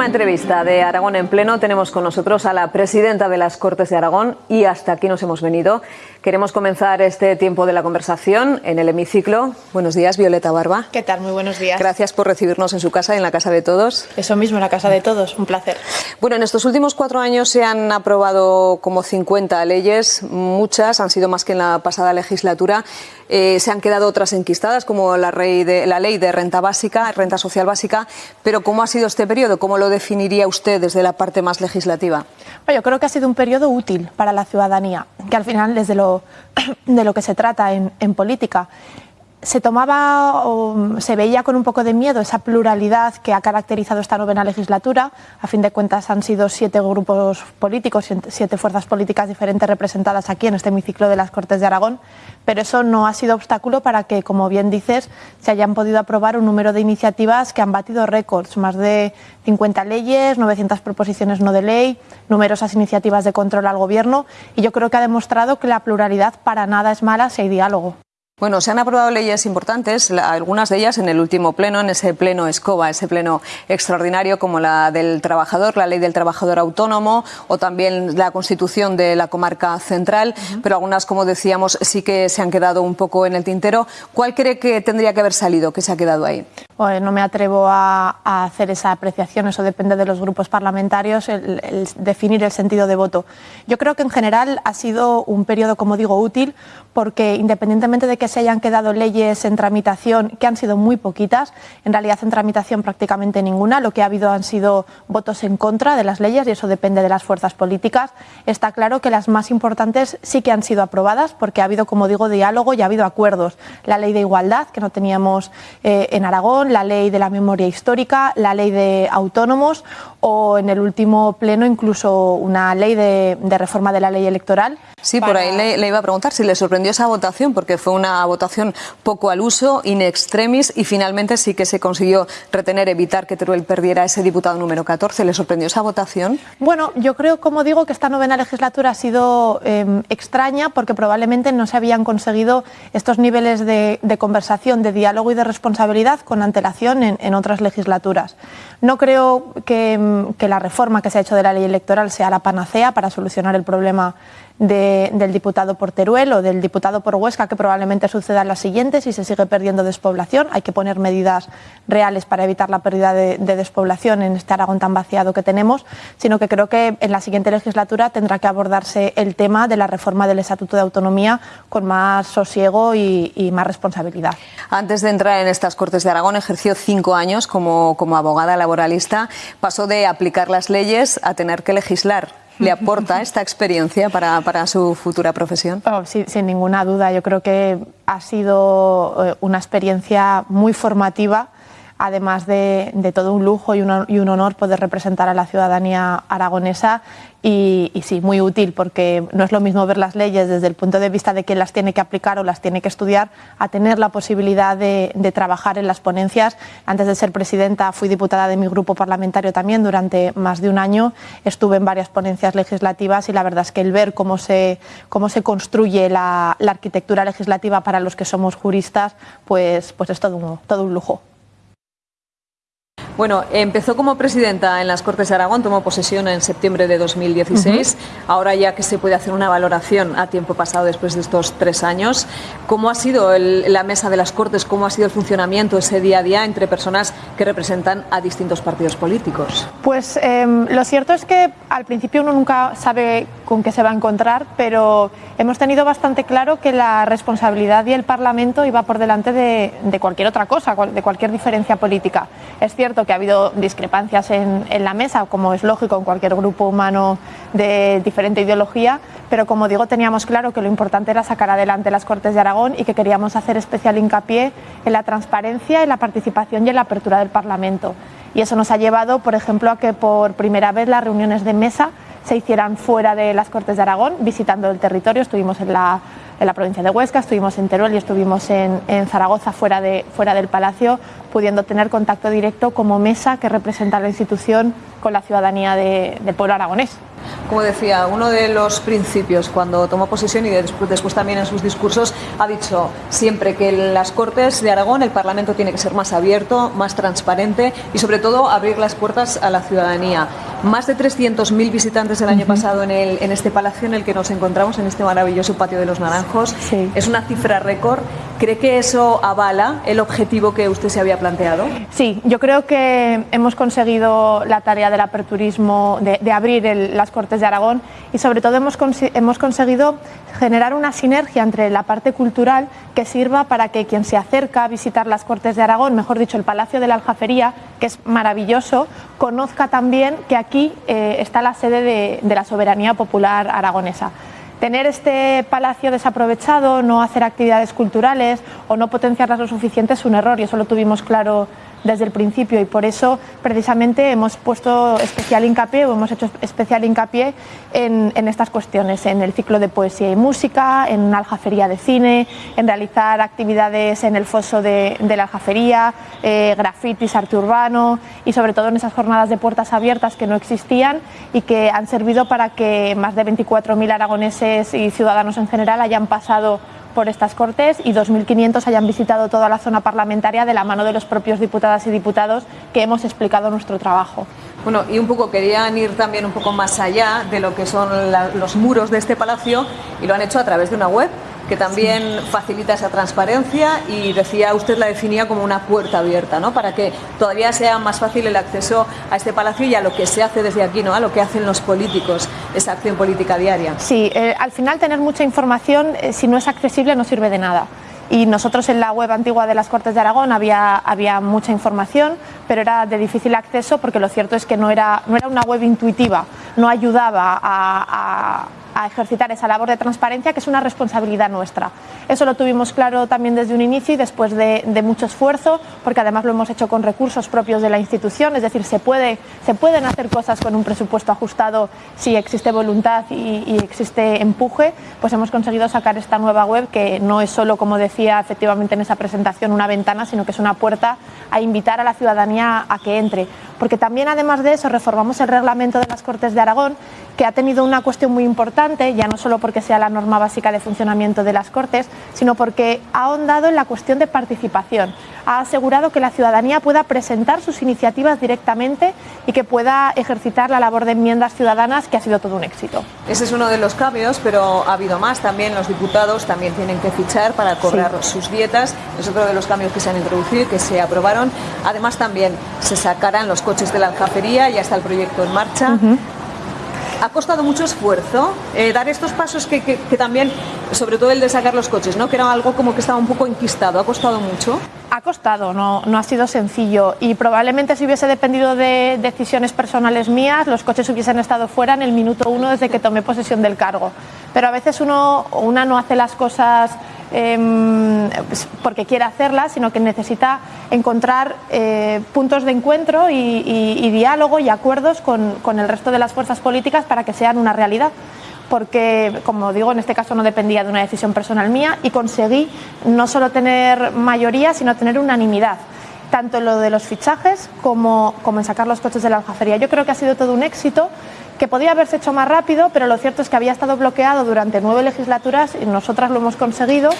última entrevista de Aragón en pleno tenemos con nosotros a la presidenta de las Cortes de Aragón y hasta aquí nos hemos venido. Queremos comenzar este tiempo de la conversación en el hemiciclo. Buenos días, Violeta Barba. ¿Qué tal? Muy buenos días. Gracias por recibirnos en su casa y en la casa de todos. Eso mismo, en la casa de todos. Un placer. Bueno, en estos últimos cuatro años se han aprobado como 50 leyes, muchas han sido más que en la pasada legislatura. Eh, se han quedado otras enquistadas, como la, de, ley de renta básica, renta social básica. Pero ¿cómo ha sido este periodo? ¿Cómo lo definiría usted desde la parte más legislativa? Bueno, yo creo que ha sido un periodo útil para la ciudadanía, que al final desde lo, de lo que se trata en política se tomaba o se veía con un poco de miedo esa pluralidad que ha caracterizado esta novena legislatura. A fin de cuentas han sido siete grupos políticos, siete fuerzas políticas diferentes representadas aquí en este hemiciclo de las Cortes de Aragón, pero eso no ha sido obstáculo para que, como bien dices, se hayan podido aprobar un número de iniciativas que han batido récords, más de 50 leyes, 900 proposiciones no de ley, numerosas iniciativas de control al Gobierno y yo creo que ha demostrado que la pluralidad para nada es mala si hay diálogo. Bueno, se han aprobado leyes importantes, algunas de ellas en el último pleno, en ese pleno escoba, ese pleno extraordinario como la del trabajador, la ley del trabajador autónomo o también la constitución de la comarca central, pero algunas, como decíamos, sí que se han quedado un poco en el tintero. ¿Cuál cree que tendría que haber salido, que se ha quedado ahí? no me atrevo a, hacer esa apreciación, eso depende de los grupos parlamentarios, el, definir el sentido de voto. Yo creo que en general ha sido un periodo, como digo, útil porque independientemente de que se hayan quedado leyes en tramitación, que han sido muy poquitas, en realidad en tramitación prácticamente ninguna, lo que ha habido han sido votos en contra de las leyes y eso depende de las fuerzas políticas. Está claro que las más importantes sí que han sido aprobadas porque ha habido, como digo, diálogo y ha habido acuerdos. La ley de igualdad, que no teníamos eh, en Aragón, la ley de la memoria histórica, la ley de autónomos o en el último pleno incluso una ley de, reforma de la ley electoral. Sí, por ahí le, iba a preguntar si le sorprendió esa votación, porque fue una votación poco al uso, in extremis, y finalmente sí que se consiguió retener, evitar que Teruel perdiera ese diputado número 14. ¿Le sorprendió esa votación? Bueno, yo creo, como digo, que esta novena legislatura ha sido em, extraña porque probablemente no se habían conseguido estos niveles de, conversación, de diálogo y de responsabilidad con antelación en otras legislaturas. No creo que, la reforma que se ha hecho de la ley electoral sea la panacea para solucionar el problema del diputado por Teruel o del diputado por Huesca, que probablemente sucedan las siguientes y se sigue perdiendo despoblación. Hay que poner medidas reales para evitar la pérdida de, despoblación en este Aragón tan vaciado que tenemos, sino que creo que en la siguiente legislatura tendrá que abordarse el tema de la reforma del Estatuto de Autonomía con más sosiego y, más responsabilidad. Antes de entrar en estas Cortes de Aragón, ejerció cinco años como, como abogada laboralista. Pasó de aplicar las leyes a tener que legislar le aporta esta experiencia para, para su futura profesión? Oh, sin ninguna duda, yo creo que ha sido eh, una experiencia muy formativa además de, todo un lujo y un, un, honor poder representar a la ciudadanía aragonesa y, sí, muy útil porque no es lo mismo ver las leyes desde el punto de vista de quién las tiene que aplicar o las tiene que estudiar a tener la posibilidad de, trabajar en las ponencias. Antes de ser presidenta fui diputada de mi grupo parlamentario también durante más de un año. Estuve en varias ponencias legislativas y la verdad es que el ver cómo se, cómo se construye la, arquitectura legislativa para los que somos juristas, pues, pues es todo todo un lujo. Bueno, empezó como presidenta en las Cortes de Aragón, tomó posesión en septiembre de 2016. Ahora ya que se puede hacer una valoración a tiempo pasado después de estos tres años, ¿cómo ha sido la mesa de las Cortes? ¿Cómo ha sido el funcionamiento ese día a día entre personas que representan a distintos partidos políticos? Pues em, lo cierto es que al principio uno nunca sabe con qué se va a encontrar, pero hemos tenido bastante claro que la responsabilidad y el Parlamento iba por delante de, de cualquier otra cosa, de cualquier diferencia política. Es cierto que ha habido discrepancias en, la mesa, como es lógico en cualquier grupo humano de diferente ideología, pero como digo, teníamos claro que lo importante era sacar adelante las Cortes de Aragón y que queríamos hacer especial hincapié en la transparencia, en la participación y en la apertura del Parlamento. Y eso nos ha llevado, por ejemplo, a que por primera vez las reuniones de mesa se hicieran fuera de las Cortes de Aragón, visitando el territorio. Estuvimos en la en la provincia de Huesca, estuvimos en Teruel y estuvimos en, Zaragoza, fuera, de, fuera del Palacio, pudiendo tener contacto directo como mesa que representa la institución con la ciudadanía del pueblo aragonés. como decía, uno de los principios cuando tomó posesión y después, después también en sus discursos ha dicho siempre que las Cortes de Aragón, el Parlamento tiene que ser más abierto, más transparente y sobre todo abrir las puertas a la ciudadanía. Más de 300.000 visitantes el año pasado en, el, en este palacio en el que nos encontramos, en este maravilloso patio de los Naranjos. Es una cifra récord. ¿Cree que eso avala el objetivo que usted se había planteado? Sí, yo creo que hemos conseguido la tarea del aperturismo, de, abrir las Cortes de Aragón y sobre todo hemos, hemos conseguido generar una sinergia entre la parte cultural que sirva para que quien se acerca a visitar las Cortes de Aragón, mejor dicho, el Palacio de la Aljafería, que es maravilloso, conozca también que aquí eh, está la sede de la soberanía popular aragonesa. Tener este palacio desaprovechado, no hacer actividades culturales o no potenciarlas lo suficiente es un error y eso lo tuvimos claro desde el principio y por eso precisamente hemos puesto especial hincapié o hemos hecho especial hincapié en, estas cuestiones, en el ciclo de poesía y música, en una aljafería de cine, en realizar actividades en el foso de, la aljafería, eh, grafitis, arte urbano y sobre todo en esas jornadas de puertas abiertas que no existían y que han servido para que más de 24.000 aragoneses y ciudadanos en general hayan pasado por estas Cortes y 2.500 hayan visitado toda la zona parlamentaria de la mano de los propios diputadas y diputados que hemos explicado nuestro trabajo. Bueno, y un poco querían ir también un poco más allá de lo que son los muros de este palacio y lo han hecho a través de una web que también facilita esa transparencia y decía usted la definía como una puerta abierta, ¿no? Para que todavía sea más fácil el acceso a este palacio y a lo que se hace desde aquí, ¿no? A lo que hacen los políticos, esa acción política diaria. Sí, eh, al final tener mucha información, eh, si no es accesible, no sirve de nada y nosotros en la web antigua de las Cortes de Aragón había, había mucha información, pero era de difícil acceso porque lo cierto es que no era, no era una web intuitiva, no ayudaba a, a ejercitar esa labor de transparencia que es una responsabilidad nuestra. Eso lo tuvimos claro también desde un inicio y después de, mucho esfuerzo, porque además lo hemos hecho con recursos propios de la institución, es decir, se, puede, se pueden hacer cosas con un presupuesto ajustado si existe voluntad y, y existe empuje, pues hemos conseguido sacar esta nueva web que no es solo, como decía efectivamente en esa presentación, una ventana, sino que es una puerta a invitar a la ciudadanía a que entre. Porque también, además de eso, reformamos el reglamento de las Cortes de Aragón que ha tenido una cuestión muy importante, ya no solo porque sea la norma básica de funcionamiento de las Cortes, sino porque ha ahondado en la cuestión de participación. Ha asegurado que la ciudadanía pueda presentar sus iniciativas directamente y que pueda ejercitar la labor de enmiendas ciudadanas, que ha sido todo un éxito. Ese es uno de los cambios, pero ha habido más. También los diputados también tienen que fichar para cobrar sus dietas. Es otro de los cambios que se han introducido y que se aprobaron. Además, también se sacarán los coches de la aljafería, ya está el proyecto en marcha ha costado mucho esfuerzo eh, dar estos pasos que, también, sobre todo el de sacar los coches, ¿no? que era algo como que estaba un poco enquistado. ¿Ha costado mucho? Ha costado, no, no ha sido sencillo y probablemente si hubiese dependido de decisiones personales mías, los coches hubiesen estado fuera en el minuto uno desde que tomé posesión del cargo. Pero a veces uno, una no hace las cosas Em, pues, porque quiere hacerla, sino que necesita encontrar eh, puntos de encuentro y, diálogo y acuerdos con, el resto de las fuerzas políticas para que sean una realidad. Porque, como digo, en este caso no dependía de una decisión personal mía y conseguí no solo tener mayoría, sino tener unanimidad tanto en lo de los fichajes como, como en sacar los coches de la aljafería. Yo creo que ha sido todo un éxito que podía haberse hecho más rápido, pero lo cierto es que había estado bloqueado durante nueve legislaturas y nosotras lo hemos conseguido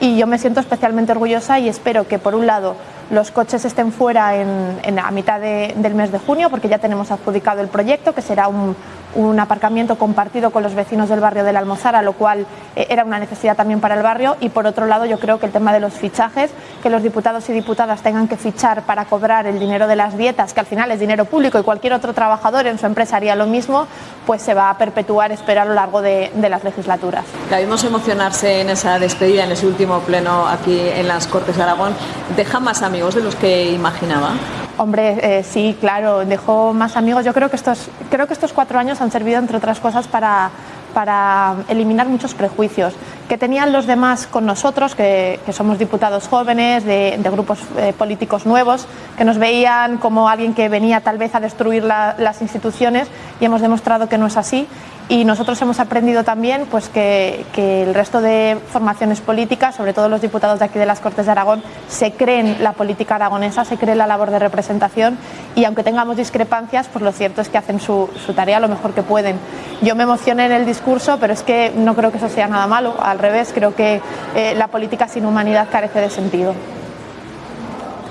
y yo me siento especialmente orgullosa y espero que por un lado los coches estén fuera en, a mitad del mes de junio porque ya tenemos adjudicado el proyecto que será un, un aparcamiento compartido con los vecinos del barrio de la Almozara, lo cual eh, era una necesidad también para el barrio. Y por otro lado, yo creo que el tema de los fichajes, que los diputados y diputadas tengan que fichar para cobrar el dinero de las dietas, que al final es dinero público y cualquier otro trabajador en su empresa haría lo mismo, pues se va a perpetuar, espero, a lo largo de, las legislaturas. La vimos emocionarse en esa despedida, en ese último pleno aquí en las Cortes de Aragón. ¿Deja más amigos de los que imaginaba? Hombre, eh, sí, claro, dejó más amigos. Yo creo que, estos, creo que estos cuatro años han servido, entre otras cosas, para, para eliminar muchos prejuicios que tenían los demás con nosotros, que, somos diputados jóvenes, de, grupos eh, políticos nuevos, que nos veían como alguien que venía tal vez a destruir las instituciones y hemos demostrado que no es así y nosotros hemos aprendido también pues, que, que, el resto de formaciones políticas, sobre todo los diputados de aquí de las Cortes de Aragón, se creen la política aragonesa, se creen la labor de representación y aunque tengamos discrepancias, pues lo cierto es que hacen su, su tarea lo mejor que pueden. Yo me emocioné en el discurso, pero es que no creo que eso sea nada malo, al revés, creo que eh, la política sin humanidad carece de sentido.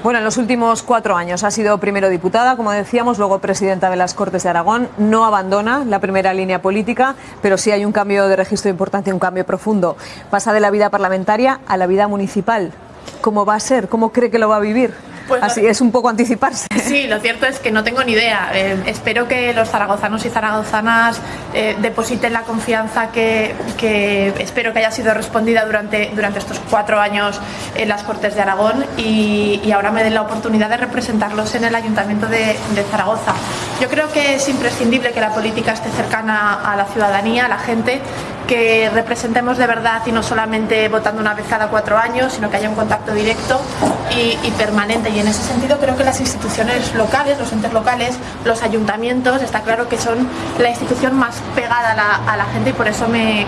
Bueno, en los últimos cuatro años ha sido primero diputada, como decíamos, luego presidenta de las Cortes de Aragón. No abandona la primera línea política, pero sí hay un cambio de registro importante, un cambio profundo. Pasa de la vida parlamentaria a la vida municipal. ¿Cómo va a ser? ¿Cómo cree que lo va a vivir? Pues Así es un poco anticiparse. Sí, lo cierto es que no tengo ni idea. Eh, espero que los zaragozanos y zaragozanas eh, depositen la confianza que, que, espero que haya sido respondida durante, durante estos cuatro años en las Cortes de Aragón y, y ahora me den la oportunidad de representarlos en el Ayuntamiento de, de, Zaragoza. Yo creo que es imprescindible que la política esté cercana a la ciudadanía, a la gente, que representemos de verdad y no solamente votando una vez cada cuatro años, sino que haya un contacto directo y, permanente. Y en ese sentido creo que las instituciones locales, los entes locales, los ayuntamientos, está claro que son la institución más pegada a la gente y por eso me,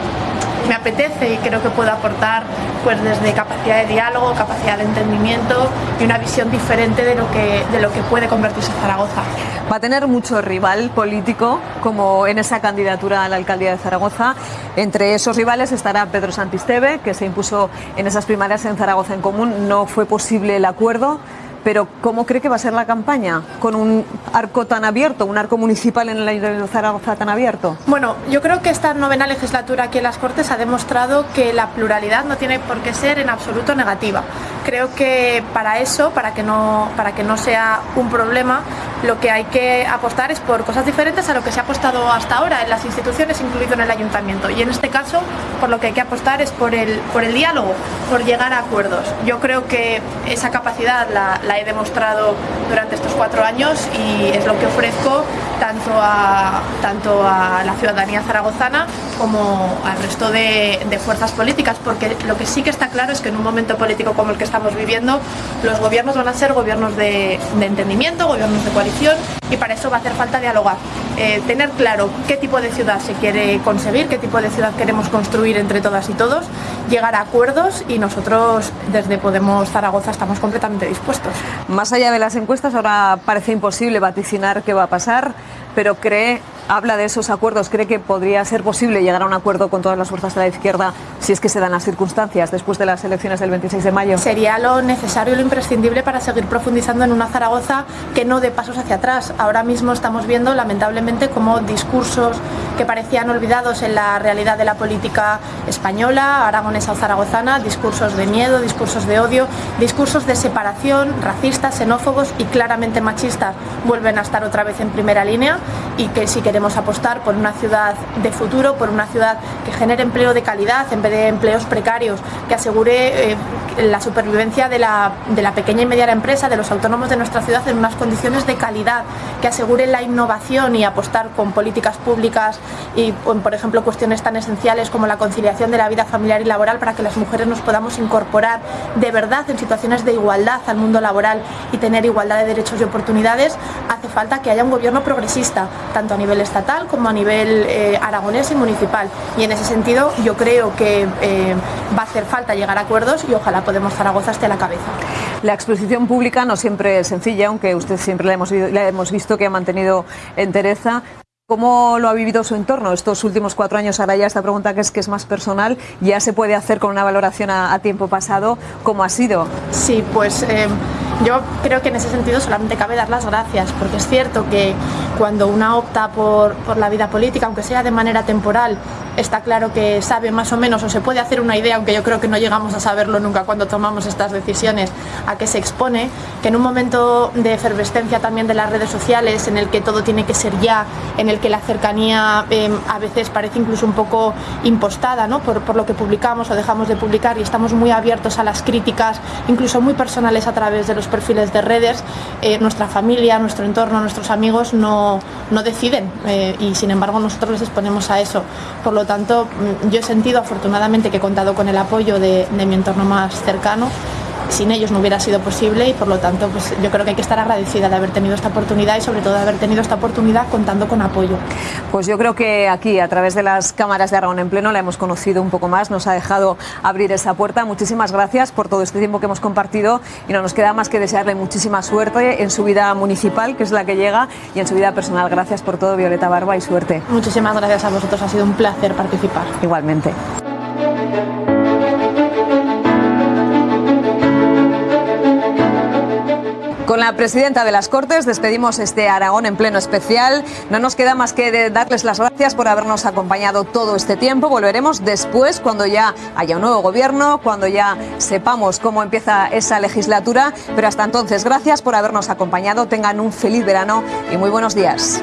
me apetece y creo que puedo aportar pues desde capacidad de diálogo, capacidad de entendimiento y una visión diferente de lo que, de lo que puede convertirse Zaragoza. Va a tener mucho rival político como en esa candidatura a la alcaldía de Zaragoza. Entre esos rivales estará Pedro Santisteve, que se impuso en esas primarias en Zaragoza en común. No fue posible el acuerdo pero ¿cómo cree que va a ser la campaña con un arco tan abierto, un arco municipal en el Ayuntamiento de Zaragoza tan abierto? Bueno, yo creo que esta novena legislatura aquí en las Cortes ha demostrado que la pluralidad no tiene por qué ser en absoluto negativa. Creo que para eso, para que no, para que no sea un problema, lo que hay que apostar es por cosas diferentes a lo que se ha apostado hasta ahora en las instituciones, incluido en el Ayuntamiento. Y en este caso, por lo que hay que apostar es por el, por el diálogo, por llegar a acuerdos. Yo creo que esa capacidad la, la he demostrado durante estos cuatro años y es lo que ofrezco tanto a, tanto a la ciudadanía zaragozana como al resto de, fuerzas políticas, porque lo que sí que está claro es que en un momento político como el que estamos viviendo, los gobiernos van a ser gobiernos de entendimiento, gobiernos de coalición, y para eso va a hacer falta dialogar, eh, tener claro qué tipo de ciudad se quiere conseguir, qué tipo de ciudad queremos construir entre todas y todos, llegar a acuerdos y nosotros desde Podemos Zaragoza estamos completamente dispuestos. Más allá de las encuestas, ahora parece imposible vaticinar qué va a pasar, pero cree habla de esos acuerdos. ¿Cree que podría ser posible llegar a un acuerdo con todas las fuerzas de la izquierda si es que se dan las circunstancias después de las elecciones del 26 de mayo? Sería lo necesario y lo imprescindible para seguir profundizando en una Zaragoza que no dé pasos hacia atrás. Ahora mismo estamos viendo, lamentablemente, como discursos que parecían olvidados en la realidad de la política española, aragonesa o zaragozana, discursos de miedo, discursos de odio, discursos de separación, racistas, xenófobos y claramente machistas vuelven a estar otra vez en primera línea y que sí que queremos apostar por una ciudad de futuro, por una ciudad que genere empleo de calidad en vez de empleos precarios, que asegure eh, la supervivencia de la, de la pequeña y mediana empresa, de los autónomos de nuestra ciudad en unas condiciones de calidad, que asegure la innovación y apostar con políticas públicas y, por ejemplo, cuestiones tan esenciales como la conciliación de la vida familiar y laboral para que las mujeres nos podamos incorporar de verdad en situaciones de igualdad al mundo laboral y tener igualdad de derechos y oportunidades, hace falta que haya un gobierno progresista, tanto a nivel estatal como a nivel eh, aragonés y municipal. Y en ese sentido yo creo que eh, va a hacer falta llegar a acuerdos y ojalá Podemos Zaragoza esté a la cabeza. La exposición pública no siempre es sencilla, aunque usted siempre la hemos, la hemos visto que ha mantenido entereza. ¿Cómo lo ha vivido su entorno estos últimos cuatro años? Ahora ya esta pregunta que es que es más personal, ya se puede hacer con una valoración a, a tiempo pasado. ¿Cómo ha sido? Sí, pues eh, yo creo que en ese sentido solamente cabe dar las gracias, porque es cierto que cuando una opta por, por la vida política, aunque sea de manera temporal, está claro que sabe más o menos o se puede hacer una idea, aunque yo creo que no llegamos a saberlo nunca cuando tomamos estas decisiones, a qué se expone, que en un momento de efervescencia también de las redes sociales, en el que todo tiene que ser ya, en el que la cercanía eh, a veces parece incluso un poco impostada ¿no? por, por lo que publicamos o dejamos de publicar y estamos muy abiertos a las críticas, incluso muy personales a través de los perfiles de redes, eh, nuestra familia, nuestro entorno, nuestros amigos no, no deciden eh, y sin embargo nosotros les exponemos a eso. Por lo tanto, mm, yo he sentido afortunadamente que he contado con el apoyo de, de mi entorno más cercano sin ellos no hubiera sido posible y por lo tanto pues yo creo que hay que estar agradecida de haber tenido esta oportunidad y sobre todo de haber tenido esta oportunidad contando con apoyo. Pues yo creo que aquí a través de las cámaras de Aragón en pleno la hemos conocido un poco más, nos ha dejado abrir esa puerta. Muchísimas gracias por todo este tiempo que hemos compartido y no nos queda más que desearle muchísima suerte en su vida municipal, que es la que llega, y en su vida personal. Gracias por todo, Violeta Barba, y suerte. Muchísimas gracias a vosotros, ha sido un placer participar. Igualmente. Con la presidenta de las Cortes despedimos este Aragón en pleno especial. No nos queda más que darles las gracias por habernos acompañado todo este tiempo. Volveremos después, cuando ya haya un nuevo gobierno, cuando ya sepamos cómo empieza esa legislatura. Pero hasta entonces, gracias por habernos acompañado. Tengan un feliz verano y muy buenos días.